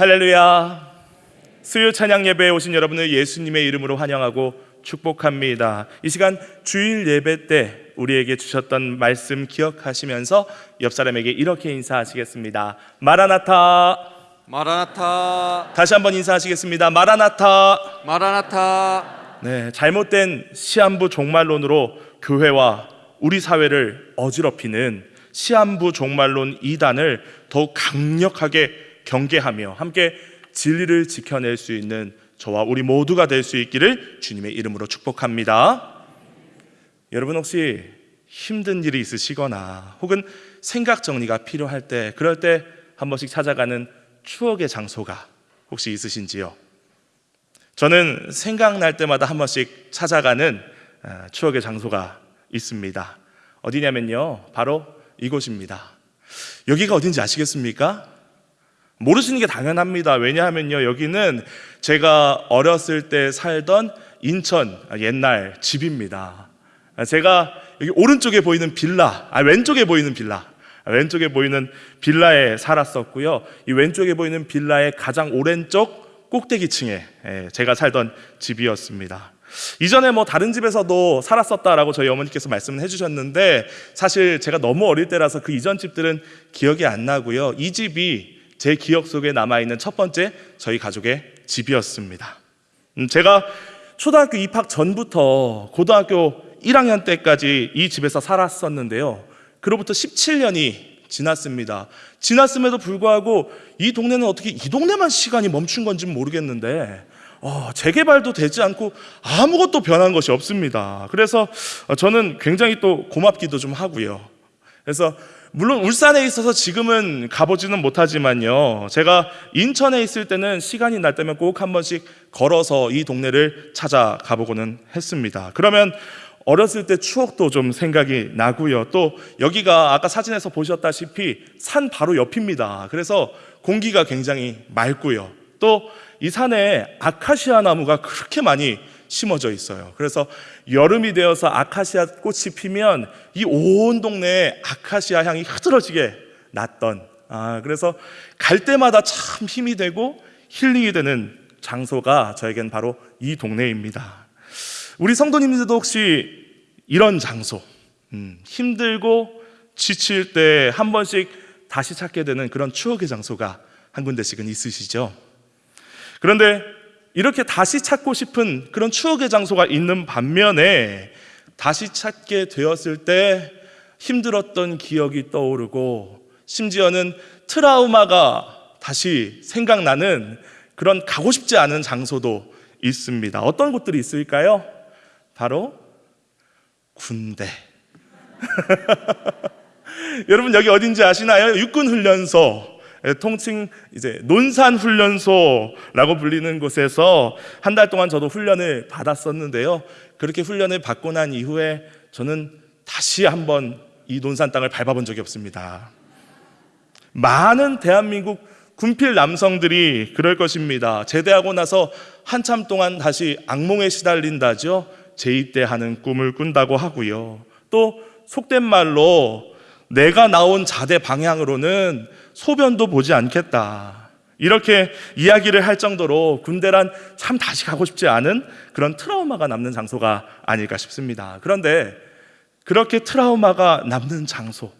할렐루야. 수요 찬양 예배에 오신 여러분을 예수님의 이름으로 환영하고 축복합니다. 이 시간 주일 예배 때 우리에게 주셨던 말씀 기억하시면서 옆 사람에게 이렇게 인사하시겠습니다. 마라나타. 마라나타 다시 한번 인사하시겠습니다. 마라나타. 마라나타 네, 잘못된 시한부 종말론으로 교회와 우리 사회를 어지럽히는 시한부 종말론 이단을 더욱 강력하게 경계하며 함께 진리를 지켜낼 수 있는 저와 우리 모두가 될 수 있기를 주님의 이름으로 축복합니다. 여러분 혹시 힘든 일이 있으시거나 혹은 생각 정리가 필요할 때 그럴 때 한 번씩 찾아가는 추억의 장소가 혹시 있으신지요? 저는 생각날 때마다 한 번씩 찾아가는 아, 추억의 장소가 있습니다. 어디냐면요. 바로 이곳입니다. 여기가 어딘지 아시겠습니까? 모르시는 게 당연합니다. 왜냐하면요. 여기는 제가 어렸을 때 살던 인천 옛날 집입니다. 제가 여기 오른쪽에 보이는 빌라, 아, 왼쪽에 보이는 빌라, 아, 왼쪽에 보이는 빌라에 살았었고요. 이 왼쪽에 보이는 빌라의 가장 오른쪽 꼭대기층에 예, 제가 살던 집이었습니다. 이전에 뭐 다른 집에서도 살았었다라고 저희 어머니께서 말씀을 해주셨는데 사실 제가 너무 어릴 때라서 그 이전 집들은 기억이 안 나고요. 이 집이 제 기억 속에 남아있는 첫 번째 저희 가족의 집이었습니다. 음, 제가 초등학교 입학 전부터 고등학교 1학년 때까지 이 집에서 살았었는데요. 그로부터 17년이 지났습니다. 지났음에도 불구하고 이 동네는 어떻게 이 동네만 시간이 멈춘 건지 모르겠는데 어, 재개발도 되지 않고 아무것도 변한 것이 없습니다. 그래서 어, 저는 굉장히 또 고맙기도 좀 하고요. 그래서 물론 울산에 있어서 지금은 가보지는 못하지만요. 제가 인천에 있을 때는 시간이 날 때면 꼭 한 번씩 걸어서 이 동네를 찾아가 보고는 했습니다. 그러면 어렸을 때 추억도 좀 생각이 나고요. 또 여기가 아까 사진에서 보셨다시피 산 바로 옆입니다. 그래서 공기가 굉장히 맑고요. 또 이 산에 아카시아 나무가 그렇게 많이 심어져 있어요. 그래서 여름이 되어서 아카시아 꽃이 피면 이 온 동네에 아카시아 향이 흐드러지게 났던 아, 그래서 갈 때마다 참 힘이 되고 힐링이 되는 장소가 저에겐 바로 이 동네입니다. 우리 성도님들도 혹시 이런 장소, 음, 힘들고 지칠 때 한 번씩 다시 찾게 되는 그런 추억의 장소가 한 군데씩은 있으시죠? 그런데 이렇게 다시 찾고 싶은 그런 추억의 장소가 있는 반면에 다시 찾게 되었을 때 힘들었던 기억이 떠오르고 심지어는 트라우마가 다시 생각나는 그런 가고 싶지 않은 장소도 있습니다. 어떤 곳들이 있을까요? 바로 군대. 여러분 여기 어딘지 아시나요? 육군 훈련소. 예, 통칭 이제 논산 훈련소라고 불리는 곳에서 한 달 동안 저도 훈련을 받았었는데요. 그렇게 훈련을 받고 난 이후에 저는 다시 한번 이 논산 땅을 밟아본 적이 없습니다. 많은 대한민국 군필 남성들이 그럴 것입니다. 제대하고 나서 한참 동안 다시 악몽에 시달린다죠. 재입대하는 꿈을 꾼다고 하고요. 또 속된 말로 내가 나온 자대 방향으로는 소변도 보지 않겠다. 이렇게 이야기를 할 정도로 군대란 참 다시 가고 싶지 않은 그런 트라우마가 남는 장소가 아닐까 싶습니다. 그런데 그렇게 트라우마가 남는 장소,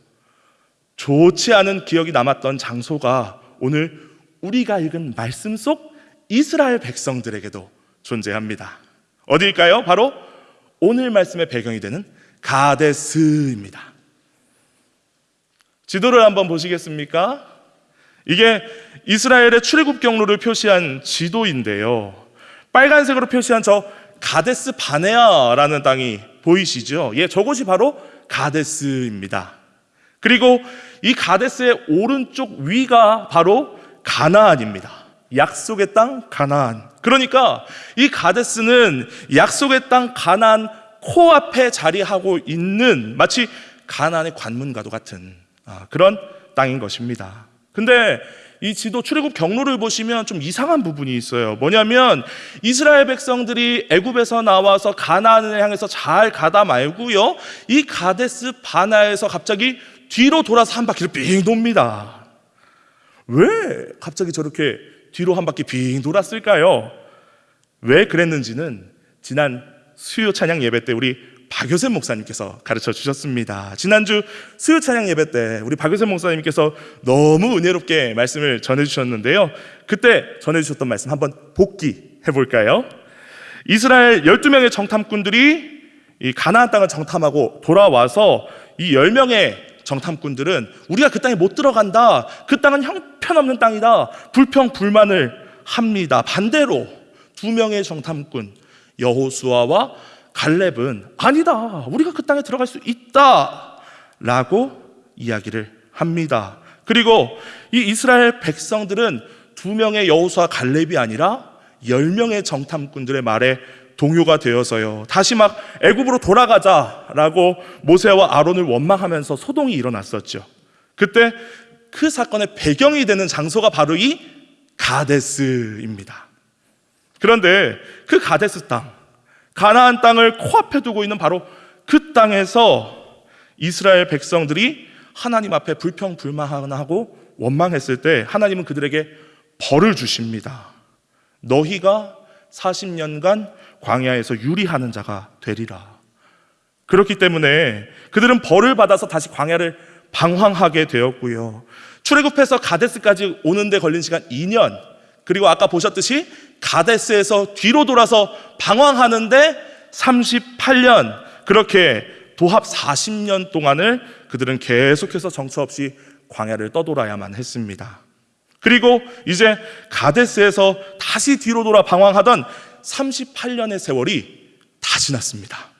좋지 않은 기억이 남았던 장소가 오늘 우리가 읽은 말씀 속 이스라엘 백성들에게도 존재합니다. 어디일까요? 바로 오늘 말씀의 배경이 되는 가데스입니다. 지도를 한번 보시겠습니까? 이게 이스라엘의 출애굽 경로를 표시한 지도인데요. 빨간색으로 표시한 저 가데스 바네아라는 땅이 보이시죠? 예, 저곳이 바로 가데스입니다. 그리고 이 가데스의 오른쪽 위가 바로 가나안입니다. 약속의 땅 가나안. 그러니까 이 가데스는 약속의 땅 가나안 코앞에 자리하고 있는 마치 가나안의 관문과도 같은 아, 그런 땅인 것입니다. 근데 이 지도 출애굽 경로를 보시면 좀 이상한 부분이 있어요. 뭐냐면 이스라엘 백성들이 애굽에서 나와서 가나안을 향해서 잘 가다 말고요. 이 가데스 바나에서 갑자기 뒤로 돌아서 한 바퀴를 삥 돕니다. 왜 갑자기 저렇게 뒤로 한 바퀴 빙 돌았을까요? 왜 그랬는지는 지난 수요 찬양 예배 때 우리 박효선 목사님께서 가르쳐 주셨습니다. 지난주 수요 찬양 예배 때 우리 박효선 목사님께서 너무 은혜롭게 말씀을 전해 주셨는데요. 그때 전해 주셨던 말씀 한번 복기해 볼까요? 이스라엘 12명의 정탐꾼들이 이 가나안 땅을 정탐하고 돌아와서 이 10명의 정탐꾼들은 우리가 그 땅에 못 들어간다. 그 땅은 형편없는 땅이다. 불평 불만을 합니다. 반대로 두 명의 정탐꾼 여호수아와 갈렙은 아니다. 우리가 그 땅에 들어갈 수 있다 라고 이야기를 합니다. 그리고 이 이스라엘 백성들은 두 명의 여호수아 갈렙이 아니라 열 명의 정탐꾼들의 말에 동요가 되어서요. 다시 막 애굽으로 돌아가자라고 모세와 아론을 원망하면서 소동이 일어났었죠. 그때 그 사건의 배경이 되는 장소가 바로 이 가데스입니다. 그런데 그 가데스 땅, 가나안 땅을 코앞에 두고 있는 바로 그 땅에서 이스라엘 백성들이 하나님 앞에 불평불만하고 원망했을 때 하나님은 그들에게 벌을 주십니다. 너희가 40년간 광야에서 유리하는 자가 되리라. 그렇기 때문에 그들은 벌을 받아서 다시 광야를 방황하게 되었고요. 출애굽해서 가데스까지 오는데 걸린 시간 2년. 그리고 아까 보셨듯이 가데스에서 뒤로 돌아서 방황하는데 38년. 그렇게 도합 40년 동안을 그들은 계속해서 정처 없이 광야를 떠돌아야만 했습니다. 그리고 이제 가데스에서 다시 뒤로 돌아 방황하던 38년의 세월이 다 지났습니다.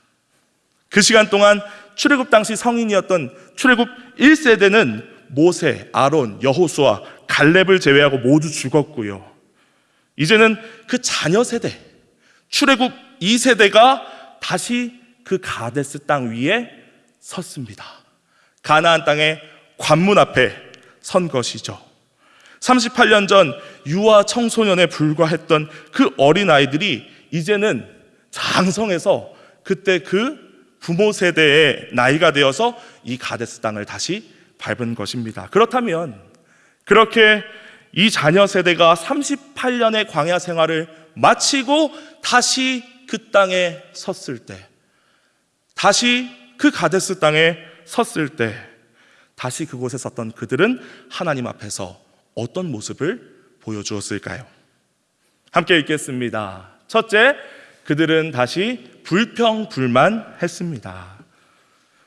그 시간 동안 출애굽 당시 성인이었던 출애굽 1세대는 모세, 아론, 여호수아, 갈렙을 제외하고 모두 죽었고요. 이제는 그 자녀 세대, 출애굽 2세대가 다시 그 가데스 땅 위에 섰습니다. 가나안 땅의 관문 앞에 선 것이죠. 38년 전 유아 청소년에 불과했던 그 어린 아이들이 이제는 장성해서 그때 그 부모 세대의 나이가 되어서 이 가데스 땅을 다시 밟은 것입니다. 그렇다면 그렇게 이 자녀 세대가 38년의 광야 생활을 마치고 다시 그 땅에 섰을 때 다시 그 가데스 땅에 섰을 때 다시 그곳에 섰던 그들은 하나님 앞에서 어떤 모습을 보여주었을까요? 함께 읽겠습니다. 첫째, 그들은 다시 불평불만 했습니다.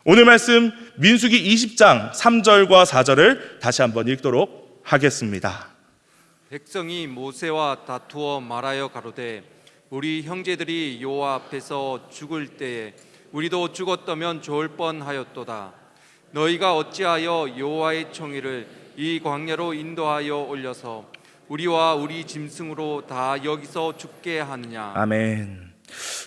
오늘 말씀 민수기 20장 3절과 4절을 다시 한번 읽도록 하겠습니다. 백성이 모세와 다투어 말하여 가로되 우리 형제들이 여호와 앞에서 죽을 때에 우리도 죽었다면 좋을 뻔하였도다. 너희가 어찌하여 여호와의 총의를 이 광야로 인도하여 올려서 우리와 우리 짐승으로 다 여기서 죽게 하느냐. 아멘.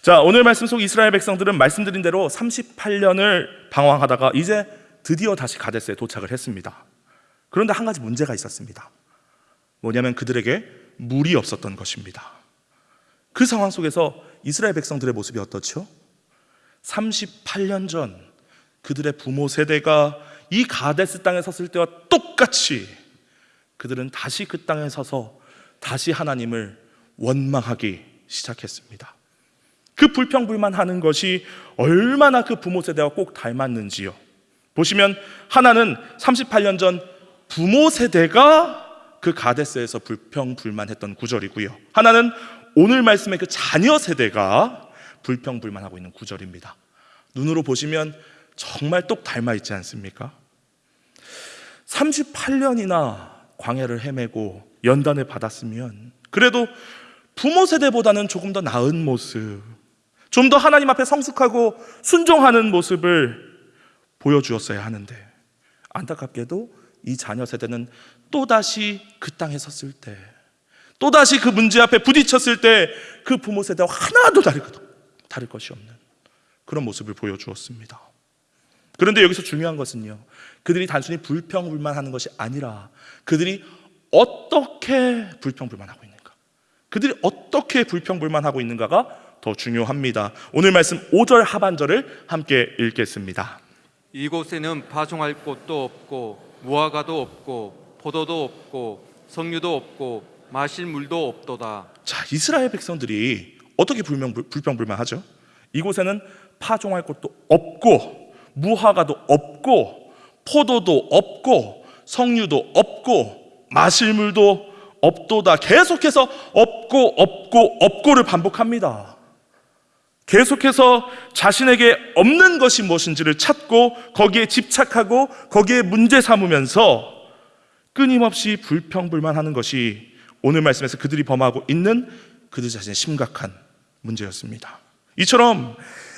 자, 오늘 말씀 속 이스라엘 백성들은 말씀드린 대로 38년을 방황하다가 이제 드디어 다시 가데스에 도착을 했습니다. 그런데 한 가지 문제가 있었습니다. 뭐냐면 그들에게 물이 없었던 것입니다. 그 상황 속에서 이스라엘 백성들의 모습이 어떻죠? 38년 전 그들의 부모 세대가 이 가데스 땅에 섰을 때와 똑같이 그들은 다시 그 땅에 서서 다시 하나님을 원망하기 시작했습니다. 그 불평불만 하는 것이 얼마나 그 부모 세대와 꼭 닮았는지요. 보시면 하나는 38년 전 부모 세대가 그 가데스에서 불평불만했던 구절이고요. 하나는 오늘 말씀의 그 자녀 세대가 불평불만하고 있는 구절입니다. 눈으로 보시면 정말 똑 닮아 있지 않습니까? 38년이나 광야를 헤매고 연단을 받았으면 그래도 부모 세대보다는 조금 더 나은 모습, 좀 더 하나님 앞에 성숙하고 순종하는 모습을 보여주었어야 하는데 안타깝게도 이 자녀 세대는 또다시 그 땅에 섰을 때 또다시 그 문제 앞에 부딪혔을 때 그 부모 세대와 하나도 다를, 것, 다를 것이 없는 그런 모습을 보여주었습니다. 그런데 여기서 중요한 것은요. 그들이 단순히 불평불만하는 것이 아니라 그들이 어떻게 불평불만하고 있는가. 그들이 어떻게 불평불만하고 있는가가 더 중요합니다. 오늘 말씀 5절 하반절을 함께 읽겠습니다. 이곳에는 파종할 곳도 없고 무화과도 없고 포도도 없고 석류도 없고 마실 물도 없도다. 자, 이스라엘 백성들이 어떻게 불명, 불평불만하죠? 이곳에는 파종할 곳도 없고 무화과도 없고 포도도 없고 석류도 없고 마실 물도 없도다. 계속해서 없고 없고 없고를 반복합니다. 계속해서 자신에게 없는 것이 무엇인지를 찾고 거기에 집착하고 거기에 문제 삼으면서 끊임없이 불평불만하는 것이 오늘 말씀에서 그들이 범하고 있는 그들 자신의 심각한 문제였습니다. 이처럼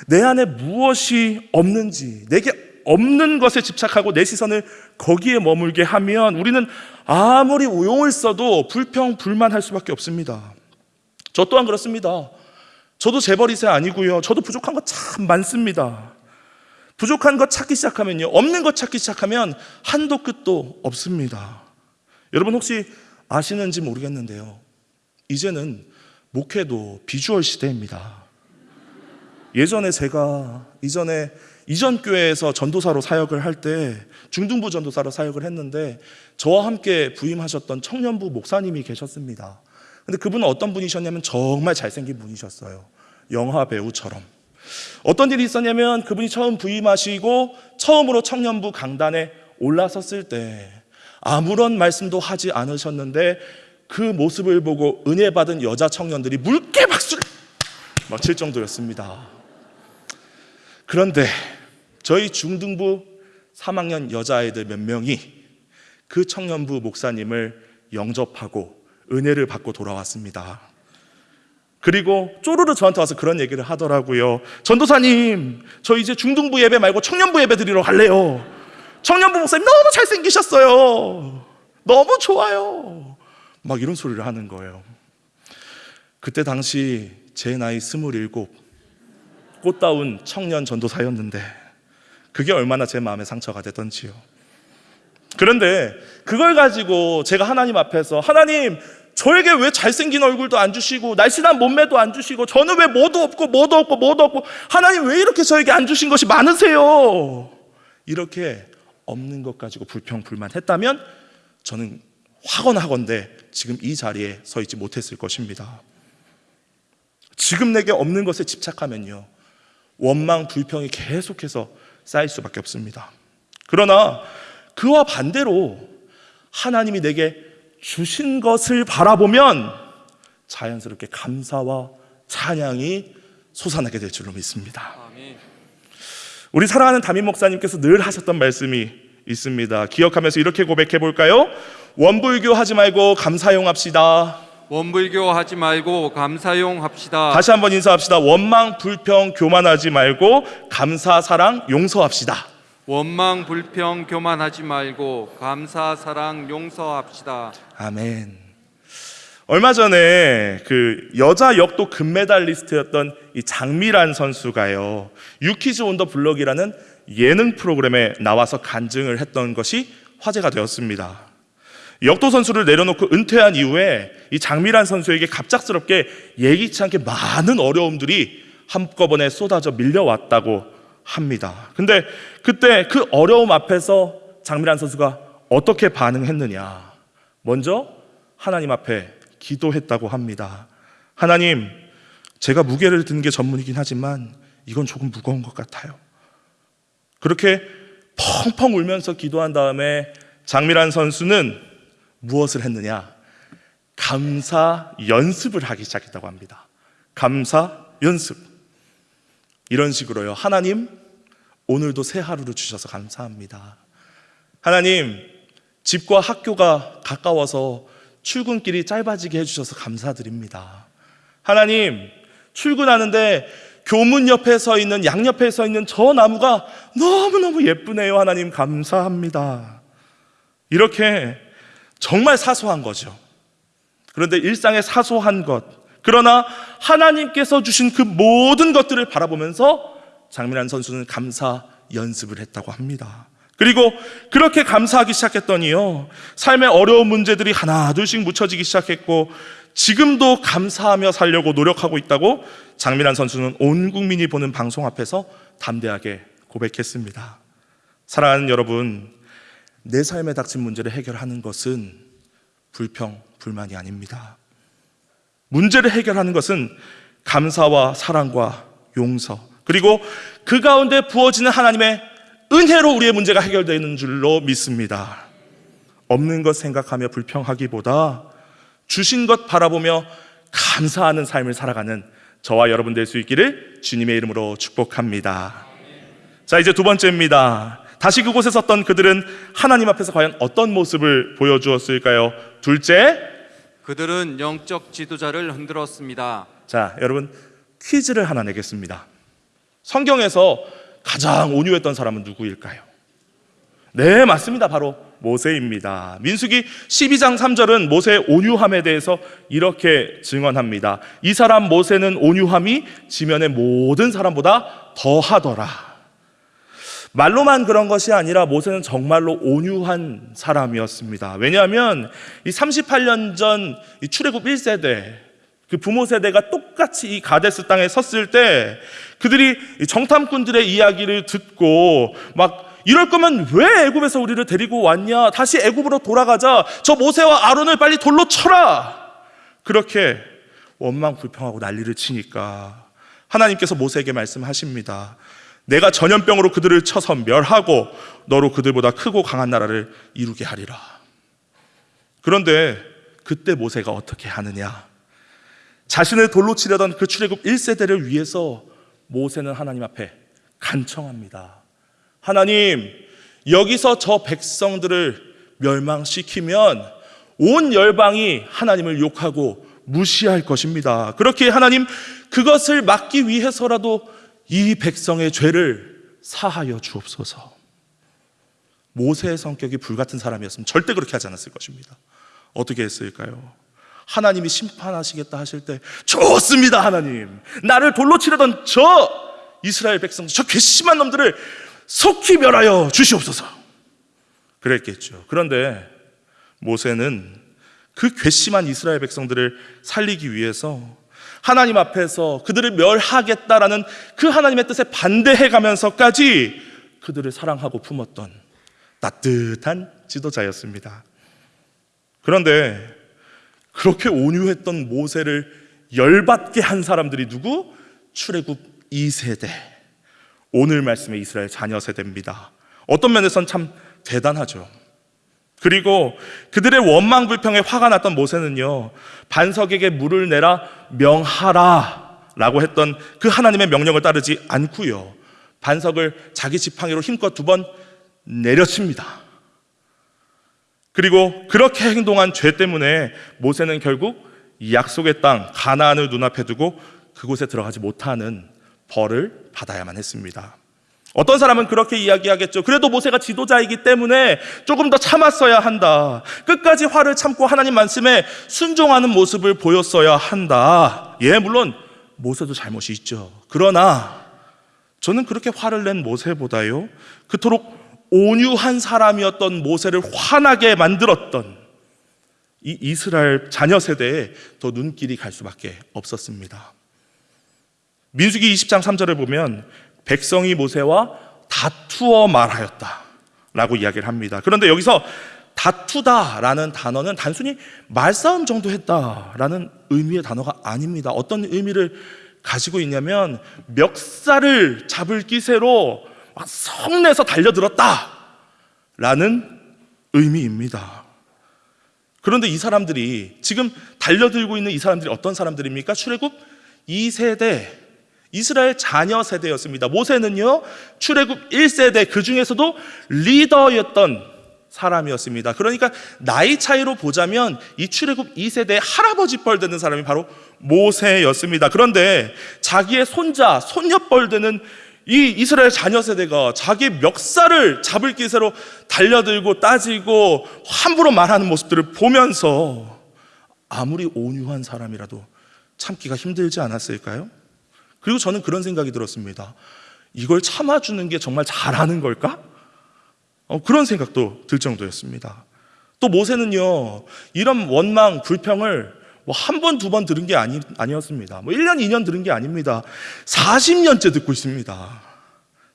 내 안에 무엇이 없는지, 내게 없는 것에 집착하고 내 시선을 거기에 머물게 하면 우리는 아무리 오용을 써도 불평 불만할 수밖에 없습니다. 저 또한 그렇습니다. 저도 재벌 2세 아니고요. 저도 부족한 거 참 많습니다. 부족한 것 찾기 시작하면요. 없는 것 찾기 시작하면 한도 끝도 없습니다. 여러분 혹시 아시는지 모르겠는데요. 이제는 목회도 비주얼 시대입니다. 예전에 제가 이전에 이전 교회에서 전도사로 사역을 할 때 중등부 전도사로 사역을 했는데 저와 함께 부임하셨던 청년부 목사님이 계셨습니다. 근데 그분은 어떤 분이셨냐면 정말 잘생긴 분이셨어요. 영화 배우처럼. 어떤 일이 있었냐면 그분이 처음 부임하시고 처음으로 청년부 강단에 올라섰을 때 아무런 말씀도 하지 않으셨는데 그 모습을 보고 은혜 받은 여자 청년들이 물개 박수를 막 칠 정도였습니다. 그런데 저희 중등부 3학년 여자아이들 몇 명이 그 청년부 목사님을 영접하고 은혜를 받고 돌아왔습니다. 그리고 쪼르르 저한테 와서 그런 얘기를 하더라고요. 전도사님, 저 이제 중등부 예배 말고 청년부 예배 드리러 갈래요. 청년부 목사님 너무 잘생기셨어요. 너무 좋아요. 막 이런 소리를 하는 거예요. 그때 당시 제 나이 스물일곱, 꽃다운 청년 전도사였는데 그게 얼마나 제 마음에 상처가 되던지요. 그런데 그걸 가지고 제가 하나님 앞에서 하나님 저에게 왜 잘생긴 얼굴도 안 주시고 날씬한 몸매도 안 주시고 저는 왜 뭐도 없고 뭐도 없고 뭐도 없고 하나님 왜 이렇게 저에게 안 주신 것이 많으세요? 이렇게 없는 것 가지고 불평불만했다면 저는 확언하건대 지금 이 자리에 서 있지 못했을 것입니다. 지금 내게 없는 것에 집착하면요. 원망, 불평이 계속해서 쌓일 수밖에 없습니다. 그러나 그와 반대로 하나님이 내게 주신 것을 바라보면 자연스럽게 감사와 찬양이 솟아나게 될 줄로 믿습니다. 우리 사랑하는 담임 목사님께서 늘 하셨던 말씀이 있습니다. 기억하면서 이렇게 고백해 볼까요? 원불교 하지 말고 감사용 합시다. 원불교 하지 말고 감사용 합시다. 다시 한번 인사합시다. 원망, 불평, 교만하지 말고 감사, 사랑, 용서합시다. 원망 불평 교만하지 말고 감사 사랑 용서합시다. 아멘. 얼마 전에 그 여자 역도 금메달리스트였던 이 장미란 선수가요. 유키즈 온 더 블럭이라는 예능 프로그램에 나와서 간증을 했던 것이 화제가 되었습니다. 역도 선수를 내려놓고 은퇴한 이후에 이 장미란 선수에게 갑작스럽게 예기치 않게 많은 어려움들이 한꺼번에 쏟아져 밀려왔다고 합니다. 근데 그때 그 어려움 앞에서 장미란 선수가 어떻게 반응했느냐? 먼저 하나님 앞에 기도했다고 합니다. 하나님, 제가 무게를 드는 게 전문이긴 하지만 이건 조금 무거운 것 같아요. 그렇게 펑펑 울면서 기도한 다음에 장미란 선수는 무엇을 했느냐? 감사 연습을 하기 시작했다고 합니다. 감사 연습. 이런 식으로요. 하나님, 오늘도 새 하루를 주셔서 감사합니다. 하나님, 집과 학교가 가까워서 출근길이 짧아지게 해주셔서 감사드립니다. 하나님, 출근하는데 교문 옆에 서 있는, 양옆에 서 있는 저 나무가 너무너무 예쁘네요. 하나님, 감사합니다. 이렇게 정말 사소한 거죠. 그런데 일상의 사소한 것, 그러나 하나님께서 주신 그 모든 것들을 바라보면서 장민환 선수는 감사 연습을 했다고 합니다. 그리고 그렇게 감사하기 시작했더니요, 삶의 어려운 문제들이 하나, 둘씩 묻혀지기 시작했고, 지금도 감사하며 살려고 노력하고 있다고 장민환 선수는 온 국민이 보는 방송 앞에서 담대하게 고백했습니다. 사랑하는 여러분, 내 삶에 닥친 문제를 해결하는 것은 불평, 불만이 아닙니다. 문제를 해결하는 것은 감사와 사랑과 용서, 그리고 그 가운데 부어지는 하나님의 은혜로 우리의 문제가 해결되는 줄로 믿습니다. 없는 것 생각하며 불평하기보다 주신 것 바라보며 감사하는 삶을 살아가는 저와 여러분 될 수 있기를 주님의 이름으로 축복합니다. 자, 이제 두 번째입니다. 다시 그곳에 섰던 그들은 하나님 앞에서 과연 어떤 모습을 보여주었을까요? 둘째, 그들은 영적 지도자를 흔들었습니다. 자, 여러분 퀴즈를 하나 내겠습니다. 성경에서 가장 온유했던 사람은 누구일까요? 네, 맞습니다. 바로 모세입니다. 민수기 12장 3절은 모세의 온유함에 대해서 이렇게 증언합니다. 이 사람 모세는 온유함이 지면의 모든 사람보다 더하더라. 말로만 그런 것이 아니라 모세는 정말로 온유한 사람이었습니다. 왜냐하면 이 38년 전이 출애굽 1세대 그 부모 세대가 똑같이 이 가데스 땅에 섰을 때 그들이 이 정탐꾼들의 이야기를 듣고 막 이럴 거면 왜 애굽에서 우리를 데리고 왔냐? 다시 애굽으로 돌아가자. 저 모세와 아론을 빨리 돌로 쳐라. 그렇게 원망 불평하고 난리를 치니까 하나님께서 모세에게 말씀하십니다. 내가 전염병으로 그들을 쳐서 멸하고 너로 그들보다 크고 강한 나라를 이루게 하리라. 그런데 그때 모세가 어떻게 하느냐? 자신을 돌로 치려던 그 출애굽 1세대를 위해서 모세는 하나님 앞에 간청합니다. 하나님, 여기서 저 백성들을 멸망시키면 온 열방이 하나님을 욕하고 무시할 것입니다. 그렇게 하나님 그것을 막기 위해서라도 이 백성의 죄를 사하여 주옵소서. 모세의 성격이 불같은 사람이었으면 절대 그렇게 하지 않았을 것입니다. 어떻게 했을까요? 하나님이 심판하시겠다 하실 때 좋습니다 하나님. 나를 돌로 치려던 저 이스라엘 백성 저 괘씸한 놈들을 속히 멸하여 주시옵소서. 그랬겠죠. 그런데 모세는 그 괘씸한 이스라엘 백성들을 살리기 위해서 하나님 앞에서 그들을 멸하겠다라는 그 하나님의 뜻에 반대해 가면서까지 그들을 사랑하고 품었던 따뜻한 지도자였습니다. 그런데 그렇게 온유했던 모세를 열받게 한 사람들이 누구? 출애굽 2세대. 오늘 말씀의 이스라엘 자녀 세대입니다. 어떤 면에선 참 대단하죠. 그리고 그들의 원망 불평에 화가 났던 모세는요. 반석에게 물을 내라 명하라 라고 했던 그 하나님의 명령을 따르지 않고요. 반석을 자기 지팡이로 힘껏 두 번 내려칩니다. 그리고 그렇게 행동한 죄 때문에 모세는 결국 이 약속의 땅 가나안을 눈앞에 두고 그곳에 들어가지 못하는 벌을 받아야만 했습니다. 어떤 사람은 그렇게 이야기하겠죠. 그래도 모세가 지도자이기 때문에 조금 더 참았어야 한다. 끝까지 화를 참고 하나님 말씀에 순종하는 모습을 보였어야 한다. 예, 물론 모세도 잘못이 있죠. 그러나 저는 그렇게 화를 낸 모세보다요. 그토록 온유한 사람이었던 모세를 화나게 만들었던 이 이스라엘 자녀 세대에 더 눈길이 갈 수밖에 없었습니다. 민수기 20장 3절을 보면 백성이 모세와 다투어 말하였다 라고 이야기를 합니다. 그런데 여기서 다투다라는 단어는 단순히 말싸움 정도 했다라는 의미의 단어가 아닙니다. 어떤 의미를 가지고 있냐면 멱살을 잡을 기세로 막 성내서 달려들었다 라는 의미입니다. 그런데 이 사람들이 지금 달려들고 있는 이 사람들이 어떤 사람들입니까? 출애굽 2세대 이스라엘 자녀 세대였습니다. 모세는요, 출애굽 1세대 그 중에서도 리더였던 사람이었습니다. 그러니까 나이 차이로 보자면 이 출애굽 2세대의 할아버지 뻘 되는 사람이 바로 모세였습니다. 그런데 자기의 손자, 손녀뻘 되는 이 이스라엘 자녀 세대가 자기 멱살을 잡을 기세로 달려들고 따지고 함부로 말하는 모습들을 보면서 아무리 온유한 사람이라도 참기가 힘들지 않았을까요? 그리고 저는 그런 생각이 들었습니다. 이걸 참아주는 게 정말 잘하는 걸까? 어, 그런 생각도 들 정도였습니다. 또 모세는요, 이런 원망, 불평을 뭐 한 번, 두 번 들은 게 아니, 아니었습니다. 뭐 1년, 2년 들은 게 아닙니다. 40년째 듣고 있습니다.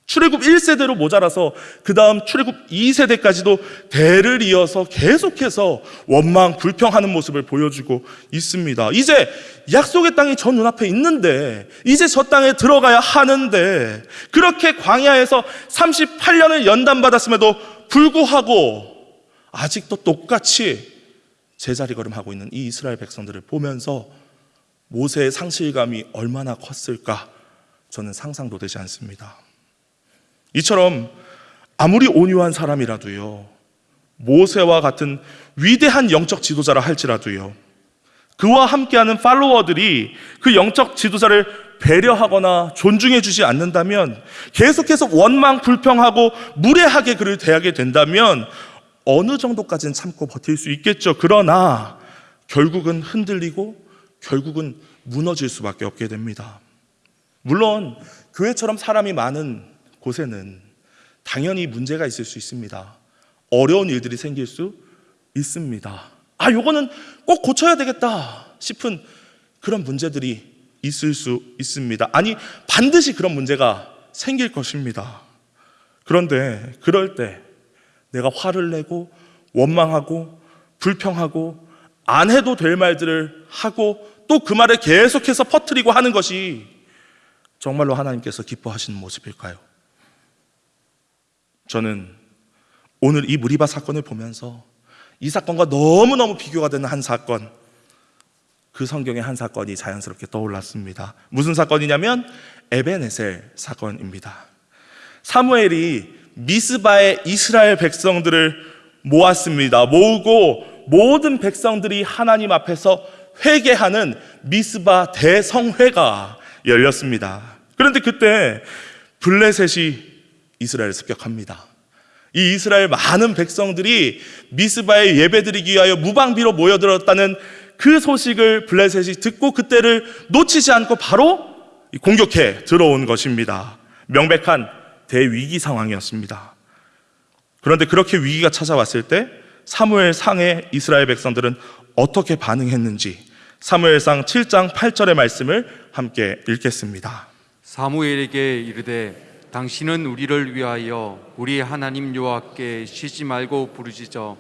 출애굽 1세대로 모자라서 그 다음 출애굽 2세대까지도 대를 이어서 계속해서 원망 불평하는 모습을 보여주고 있습니다. 이제 약속의 땅이 저 눈앞에 있는데 이제 저 땅에 들어가야 하는데 그렇게 광야에서 38년을 연단받았음에도 불구하고 아직도 똑같이 제자리 걸음하고 있는 이 이스라엘 백성들을 보면서 모세의 상실감이 얼마나 컸을까 저는 상상도 되지 않습니다. 이처럼 아무리 온유한 사람이라도요, 모세와 같은 위대한 영적 지도자라 할지라도요, 그와 함께하는 팔로워들이 그 영적 지도자를 배려하거나 존중해 주지 않는다면 계속해서 원망 불평하고 무례하게 그를 대하게 된다면 어느 정도까지는 참고 버틸 수 있겠죠. 그러나 결국은 흔들리고 결국은 무너질 수밖에 없게 됩니다. 물론 교회처럼 사람이 많은 곳에는 당연히 문제가 있을 수 있습니다. 어려운 일들이 생길 수 있습니다. 아, 요거는 꼭 고쳐야 되겠다 싶은 그런 문제들이 있을 수 있습니다. 아니, 반드시 그런 문제가 생길 것입니다. 그런데 그럴 때 내가 화를 내고 원망하고 불평하고 안 해도 될 말들을 하고 또 그 말을 계속해서 퍼뜨리고 하는 것이 정말로 하나님께서 기뻐하시는 모습일까요? 저는 오늘 이 무리바 사건을 보면서 이 사건과 너무너무 비교가 되는 한 사건, 그 성경의 한 사건이 자연스럽게 떠올랐습니다. 무슨 사건이냐면 에베네셀 사건입니다. 사무엘이 미스바의 이스라엘 백성들을 모았습니다. 모으고 모든 백성들이 하나님 앞에서 회개하는 미스바 대성회가 열렸습니다. 그런데 그때 블레셋이 이스라엘을 습격합니다. 이 이스라엘 많은 백성들이 미스바에 예배드리기 위하여 무방비로 모여들었다는 그 소식을 블레셋이 듣고 그때를 놓치지 않고 바로 공격해 들어온 것입니다. 명백한 대위기 상황이었습니다. 그런데 그렇게 위기가 찾아왔을 때 사무엘 상의 이스라엘 백성들은 어떻게 반응했는지 사무엘상 7장 8절의 말씀을 함께 읽겠습니다. 사무엘에게 이르되 당신은 우리를 위하여 우리 하나님 여호와께 쉬지 말고 부르짖어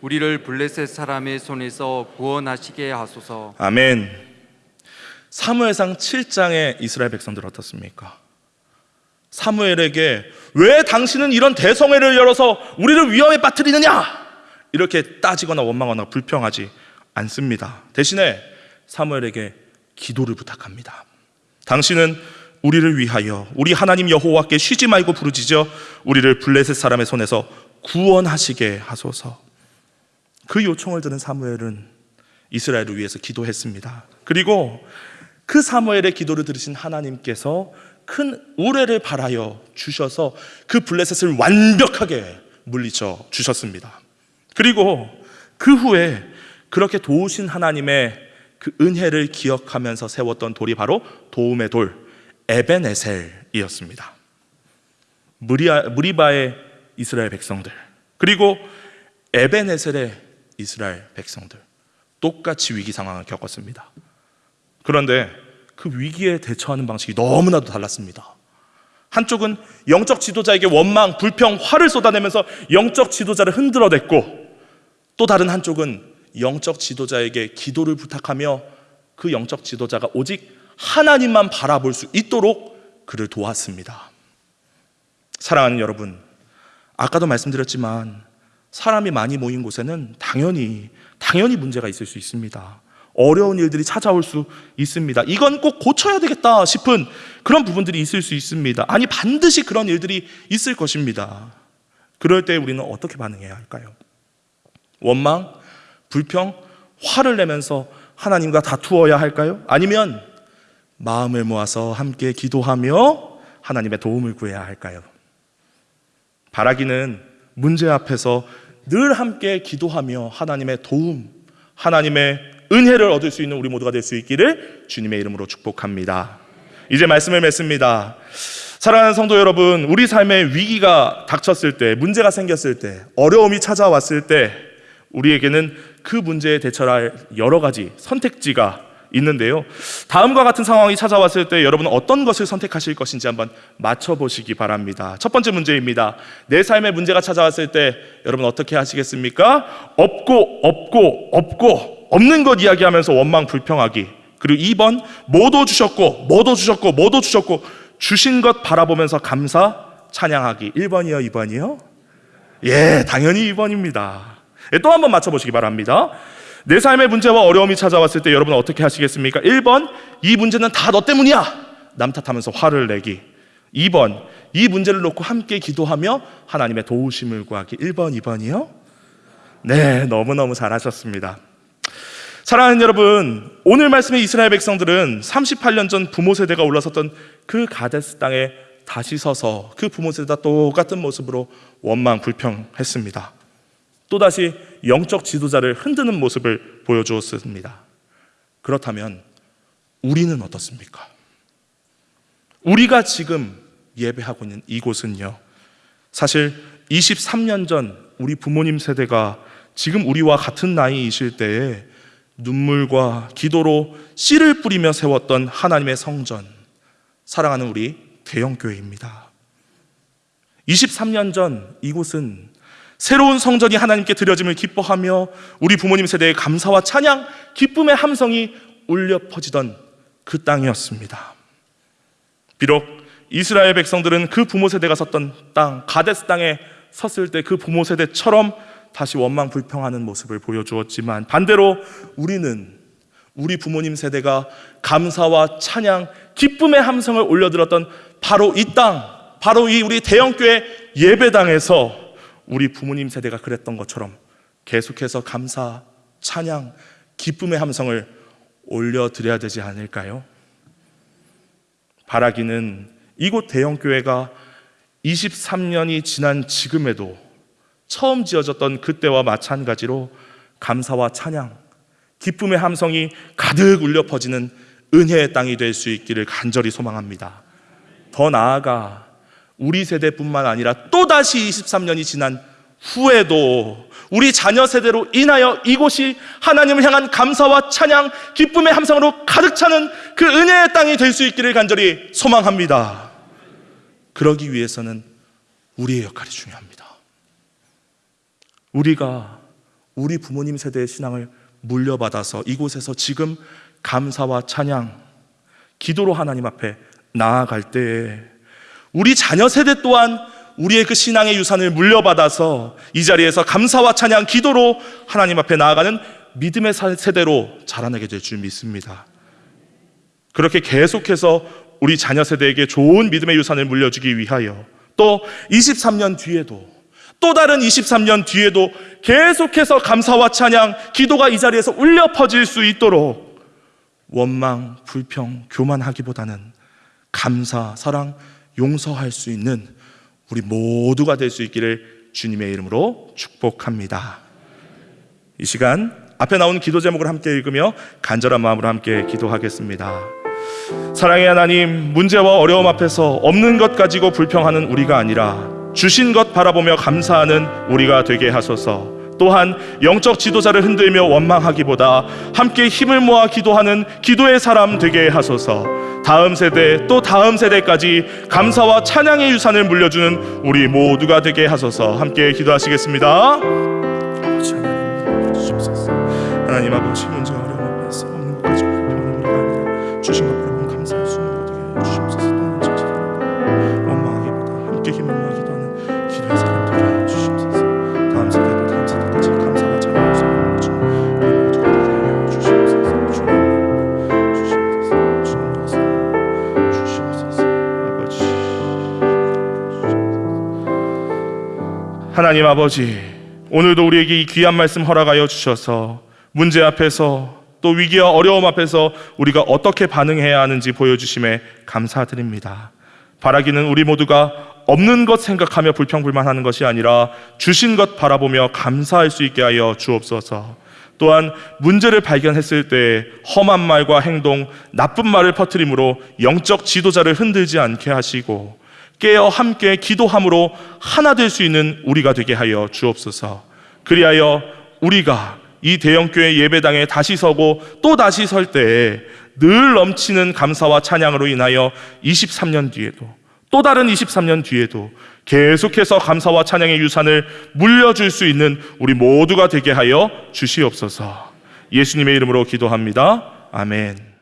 우리를 블레셋 사람의 손에서 구원하시게 하소서. 아멘. 사무엘상 7장의 이스라엘 백성들 어떻습니까? 사무엘에게 왜 당신은 이런 대성회를 열어서 우리를 위험에 빠뜨리느냐? 이렇게 따지거나 원망하거나 불평하지 않습니다. 대신에 사무엘에게 기도를 부탁합니다. 당신은 우리를 위하여 우리 하나님 여호와께 쉬지 말고 부르짖어 우리를 블레셋 사람의 손에서 구원하시게 하소서. 그 요청을 들은 사무엘은 이스라엘을 위해서 기도했습니다. 그리고 그 사무엘의 기도를 들으신 하나님께서 큰 우레를 발하여 주셔서 그 블레셋을 완벽하게 물리쳐 주셨습니다. 그리고 그 후에 그렇게 도우신 하나님의 그 은혜를 기억하면서 세웠던 돌이 바로 도움의 돌 에벤에셀이었습니다. 무리바의 이스라엘 백성들 그리고 에벤에셀의 이스라엘 백성들 똑같이 위기 상황을 겪었습니다. 그런데 그 위기에 대처하는 방식이 너무나도 달랐습니다. 한쪽은 영적 지도자에게 원망, 불평, 화를 쏟아내면서 영적 지도자를 흔들어댔고 또 다른 한쪽은 영적 지도자에게 기도를 부탁하며 그 영적 지도자가 오직 하나님만 바라볼 수 있도록 그를 도왔습니다. 사랑하는 여러분, 아까도 말씀드렸지만 사람이 많이 모인 곳에는 당연히 당연히 문제가 있을 수 있습니다. 어려운 일들이 찾아올 수 있습니다. 이건 꼭 고쳐야 되겠다 싶은 그런 부분들이 있을 수 있습니다. 아니 반드시 그런 일들이 있을 것입니다. 그럴 때 우리는 어떻게 반응해야 할까요? 원망, 불평, 화를 내면서 하나님과 다투어야 할까요? 아니면 마음을 모아서 함께 기도하며 하나님의 도움을 구해야 할까요? 바라기는 문제 앞에서 늘 함께 기도하며 하나님의 도움, 하나님의 은혜를 얻을 수 있는 우리 모두가 될 수 있기를 주님의 이름으로 축복합니다. 이제 말씀을 맺습니다. 사랑하는 성도 여러분, 우리 삶에 위기가 닥쳤을 때, 문제가 생겼을 때, 어려움이 찾아왔을 때, 우리에게는 그 문제에 대처할 여러 가지 선택지가 있는데요. 다음과 같은 상황이 찾아왔을 때 여러분은 어떤 것을 선택하실 것인지 한번 맞춰보시기 바랍니다. 첫 번째 문제입니다. 내 삶의 문제가 찾아왔을 때 여러분 어떻게 하시겠습니까? 없고, 없고, 없고, 없는 것 이야기하면서 원망 불평하기. 그리고 2번, 뭐도 주셨고, 뭐도 주셨고, 뭐도 주셨고, 주신 것 바라보면서 감사, 찬양하기. 1번이요, 2번이요? 예, 당연히 2번입니다. 예, 또 한번 맞춰 보시기 바랍니다. 내 삶의 문제와 어려움이 찾아왔을 때 여러분은 어떻게 하시겠습니까? 1번, 이 문제는 다 너 때문이야! 남 탓하면서 화를 내기. 2번, 이 문제를 놓고 함께 기도하며 하나님의 도우심을 구하기. 1번, 2번이요? 네, 너무너무 잘하셨습니다. 사랑하는 여러분, 오늘 말씀의 이스라엘 백성들은 38년 전 부모 세대가 올라섰던 그 가데스 땅에 다시 서서 그 부모 세대와 똑같은 모습으로 원망 불평했습니다. 또다시 영적 지도자를 흔드는 모습을 보여주었습니다. 그렇다면 우리는 어떻습니까? 우리가 지금 예배하고 있는 이곳은요. 사실 23년 전 우리 부모님 세대가 지금 우리와 같은 나이이실 때에 눈물과 기도로 씨를 뿌리며 세웠던 하나님의 성전, 사랑하는 우리 대형교회입니다. 23년 전 이곳은 새로운 성전이 하나님께 드려짐을 기뻐하며 우리 부모님 세대의 감사와 찬양, 기쁨의 함성이 울려 퍼지던 그 땅이었습니다. 비록 이스라엘 백성들은 그 부모 세대가 섰던 땅, 가데스 땅에 섰을 때 그 부모 세대처럼 다시 원망 불평하는 모습을 보여주었지만 반대로 우리는 우리 부모님 세대가 감사와 찬양, 기쁨의 함성을 올려들었던 바로 이 땅, 바로 이 우리 대형교회 예배당에서 우리 부모님 세대가 그랬던 것처럼 계속해서 감사, 찬양, 기쁨의 함성을 올려드려야 되지 않을까요? 바라기는 이곳 대형교회가 23년이 지난 지금에도 처음 지어졌던 그때와 마찬가지로 감사와 찬양, 기쁨의 함성이 가득 울려 퍼지는 은혜의 땅이 될 수 있기를 간절히 소망합니다. 더 나아가 우리 세대뿐만 아니라 또다시 23년이 지난 후에도 우리 자녀 세대로 인하여 이곳이 하나님을 향한 감사와 찬양, 기쁨의 함성으로 가득 차는 그 은혜의 땅이 될 수 있기를 간절히 소망합니다. 그러기 위해서는 우리의 역할이 중요합니다. 우리가 우리 부모님 세대의 신앙을 물려받아서 이곳에서 지금 감사와 찬양, 기도로 하나님 앞에 나아갈 때에 우리 자녀 세대 또한 우리의 그 신앙의 유산을 물려받아서 이 자리에서 감사와 찬양, 기도로 하나님 앞에 나아가는 믿음의 세대로 자라나게 될 줄 믿습니다. 그렇게 계속해서 우리 자녀 세대에게 좋은 믿음의 유산을 물려주기 위하여 또 23년 뒤에도 또 다른 23년 뒤에도 계속해서 감사와 찬양, 기도가 이 자리에서 울려 퍼질 수 있도록 원망, 불평, 교만하기보다는 감사, 사랑, 용서할 수 있는 우리 모두가 될 수 있기를 주님의 이름으로 축복합니다. 이 시간 앞에 나온 기도 제목을 함께 읽으며 간절한 마음으로 함께 기도하겠습니다. 사랑의 하나님, 문제와 어려움 앞에서 없는 것 가지고 불평하는 우리가 아니라 주신 것 바라보며 감사하는 우리가 되게 하소서. 또한 영적 지도자를 흔들며 원망하기보다 함께 힘을 모아 기도하는 기도의 사람 되게 하소서. 다음 세대 또 다음 세대까지 감사와 찬양의 유산을 물려주는 우리 모두가 되게 하소서. 함께 기도하시겠습니다. 하나님 아버지 하나님 아버지 오늘도 우리에게 이 귀한 말씀 허락하여 주셔서 문제 앞에서 또 위기와 어려움 앞에서 우리가 어떻게 반응해야 하는지 보여주심에 감사드립니다. 바라기는 우리 모두가 없는 것 생각하며 불평불만하는 것이 아니라 주신 것 바라보며 감사할 수 있게 하여 주옵소서. 또한 문제를 발견했을 때 험한 말과 행동, 나쁜 말을 퍼뜨림으로 영적 지도자를 흔들지 않게 하시고 깨어 함께 기도함으로 하나 될 수 있는 우리가 되게 하여 주옵소서. 그리하여 우리가 이 대형교회 예배당에 다시 서고 또 다시 설 때에 늘 넘치는 감사와 찬양으로 인하여 23년 뒤에도 또 다른 23년 뒤에도 계속해서 감사와 찬양의 유산을 물려줄 수 있는 우리 모두가 되게 하여 주시옵소서. 예수님의 이름으로 기도합니다. 아멘.